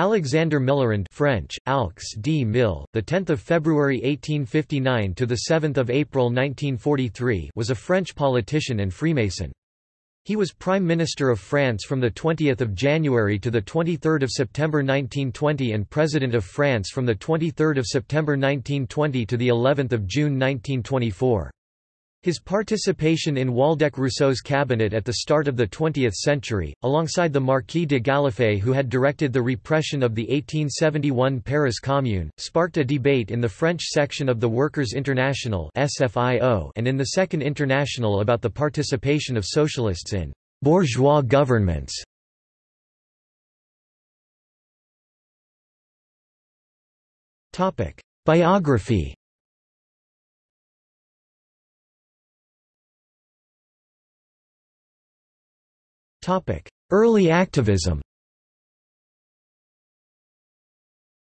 Alexander Millerand French, Alx d Mille, the 10th of February 1859 to the 7th of April 1943 was a French politician and Freemason. He was Prime Minister of France from 20 January to 23 September 1920 and President of France from 23 September 1920 to the 11th of June 1924. His participation in Waldeck-Rousseau's cabinet at the start of the 20th century, alongside the Marquis de Galliffet who had directed the repression of the 1871 Paris Commune, sparked a debate in the French section of the Workers' International and in the Second International about the participation of socialists in «bourgeois governments». Biography Early activism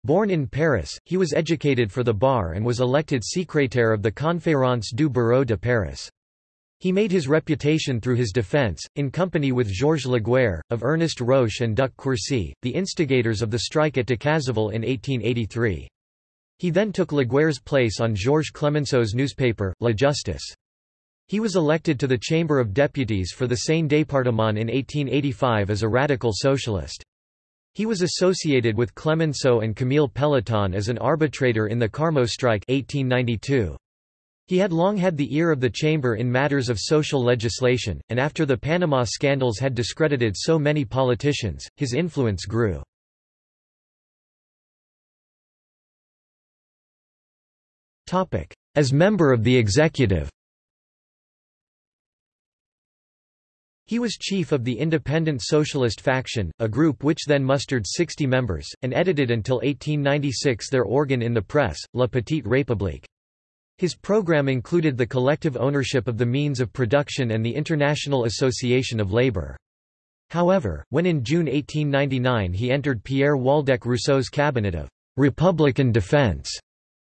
Born in Paris, he was educated for the bar and was elected secrétaire of the Conférence du Bureau de Paris. He made his reputation through his defense, in company with Georges Laguerre, of Ernest Roche and Duc Quercy, the instigators of the strike at Decazeville in 1883. He then took Laguerre's place on Georges Clemenceau's newspaper, La Justice. He was elected to the Chamber of Deputies for the Seine département in 1885 as a radical socialist. He was associated with Clemenceau and Camille Pelletan as an arbitrator in the Carmaux strike 1892. He had long had the ear of the chamber in matters of social legislation, and after the Panama scandals had discredited so many politicians, his influence grew. As member of the executive He was chief of the Independent Socialist faction, a group which then mustered 60 members, and edited until 1896 their organ in the press, La Petite République. His program included the collective ownership of the means of production and the International Association of Labour. However, when in June 1899 he entered Pierre Waldeck-Rousseau's cabinet of «Republican Defence»,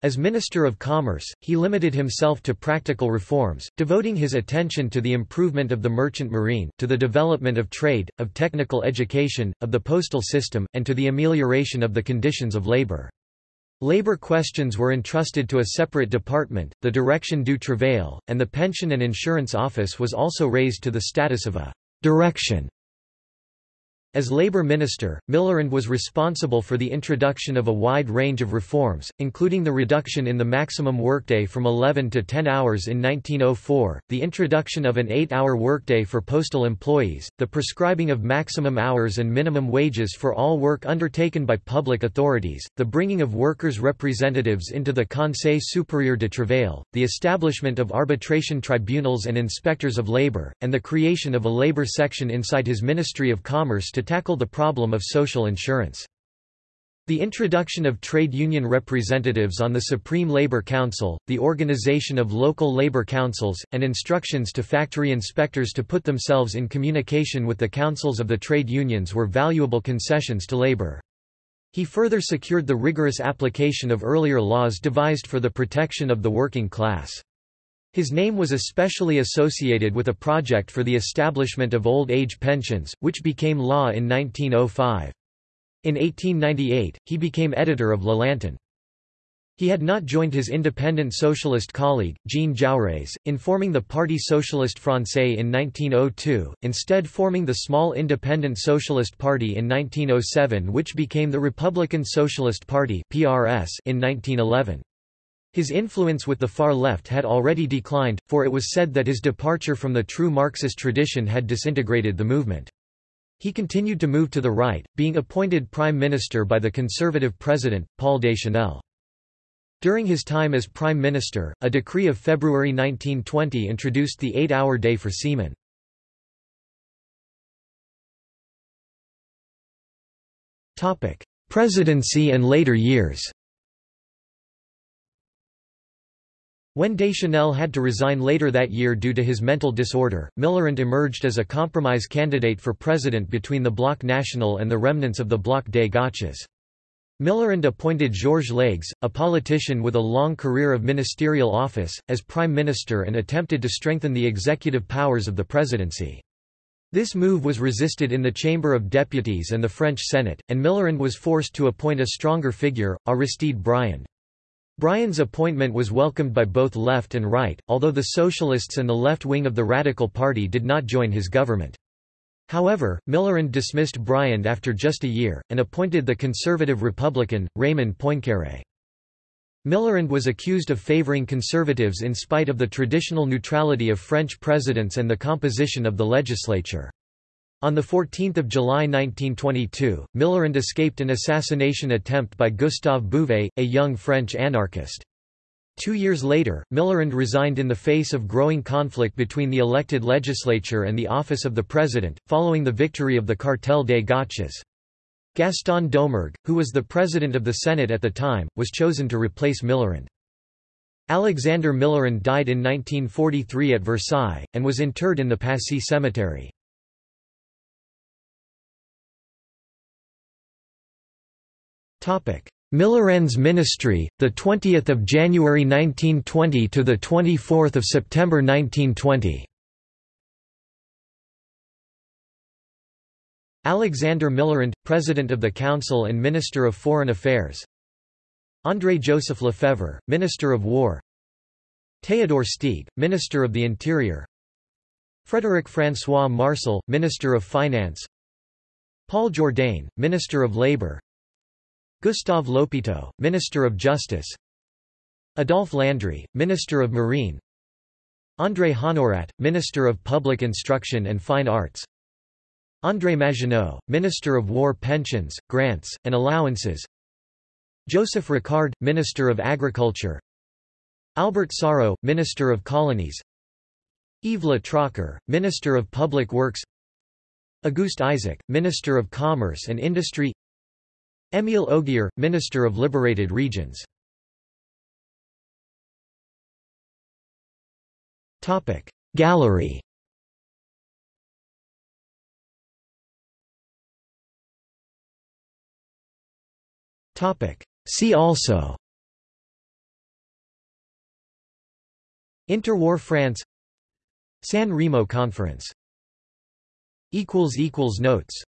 as Minister of Commerce, he limited himself to practical reforms, devoting his attention to the improvement of the merchant marine, to the development of trade, of technical education, of the postal system, and to the amelioration of the conditions of labor. Labor questions were entrusted to a separate department, the Direction du Travail, and the Pension and Insurance Office was also raised to the status of a direction as Labour Minister, Millerand was responsible for the introduction of a wide range of reforms, including the reduction in the maximum workday from 11 to 10 hours in 1904, the introduction of an 8-hour workday for postal employees, the prescribing of maximum hours and minimum wages for all work undertaken by public authorities, the bringing of workers' representatives into the Conseil supérieur de travail, the establishment of arbitration tribunals and inspectors of labour, and the creation of a labour section inside his Ministry of Commerce to tackle the problem of social insurance. The introduction of trade union representatives on the Supreme Labor Council, the organization of local labor councils, and instructions to factory inspectors to put themselves in communication with the councils of the trade unions were valuable concessions to labor. He further secured the rigorous application of earlier laws devised for the protection of the working class. His name was especially associated with a project for the establishment of old age pensions, which became law in 1905. In 1898, he became editor of La Lanterne. He had not joined his independent socialist colleague, Jean Jaurès, in forming the Parti Socialiste Français in 1902, instead forming the small Independent Socialist Party in 1907 which became the Republican Socialist Party in 1911. His influence with the far left had already declined, for it was said that his departure from the true Marxist tradition had disintegrated the movement. He continued to move to the right, being appointed prime minister by the conservative president, Paul Deschanel. During his time as prime minister, a decree of February 1920 introduced the eight-hour day for seamen. Presidency and later years When Deschanel had to resign later that year due to his mental disorder, Millerand emerged as a compromise candidate for president between the Bloc National and the remnants of the Bloc des Gauches. Millerand appointed Georges Leygues, a politician with a long career of ministerial office, as prime minister and attempted to strengthen the executive powers of the presidency. This move was resisted in the Chamber of Deputies and the French Senate, and Millerand was forced to appoint a stronger figure, Aristide Briand. Briand's appointment was welcomed by both left and right, although the Socialists and the left wing of the Radical Party did not join his government. However, Millerand dismissed Briand after just a year, and appointed the conservative Republican, Raymond Poincaré. Millerand was accused of favoring conservatives in spite of the traditional neutrality of French presidents and the composition of the legislature. On 14 July 1922, Millerand escaped an assassination attempt by Gustave Bouvet, a young French anarchist. Two years later, Millerand resigned in the face of growing conflict between the elected legislature and the office of the president, following the victory of the Cartel des Gauches. Gaston Doumergue, who was the president of the Senate at the time, was chosen to replace Millerand. Alexander Millerand died in 1943 at Versailles, and was interred in the Passy Cemetery. Millerand's ministry, the 20th of January 1920 to the 24th of September 1920. Alexander Millerand, President of the Council and Minister of Foreign Affairs. André-Joseph Lefebvre, Minister of War. Théodore Steeg, Minister of the Interior. Frédéric François-Marsal, Minister of Finance. Paul Jourdain, Minister of Labour Gustave L'Hopiteau, Minister of Justice. Adolphe Landry, Minister of Marine. André Honnorat, Minister of Public Instruction and Fine Arts. André Maginot, Minister of War Pensions, Grants, and Allowances. Joseph Ricard, Minister of Agriculture. Albert Sarraut, Minister of Colonies. Yves Le Trocquer, Minister of Public Works. Auguste Isaac, Minister of Commerce and Industry Émile Ogier, Minister of Liberated Regions. Gallery. See also. Interwar France. San Remo Conference. Notes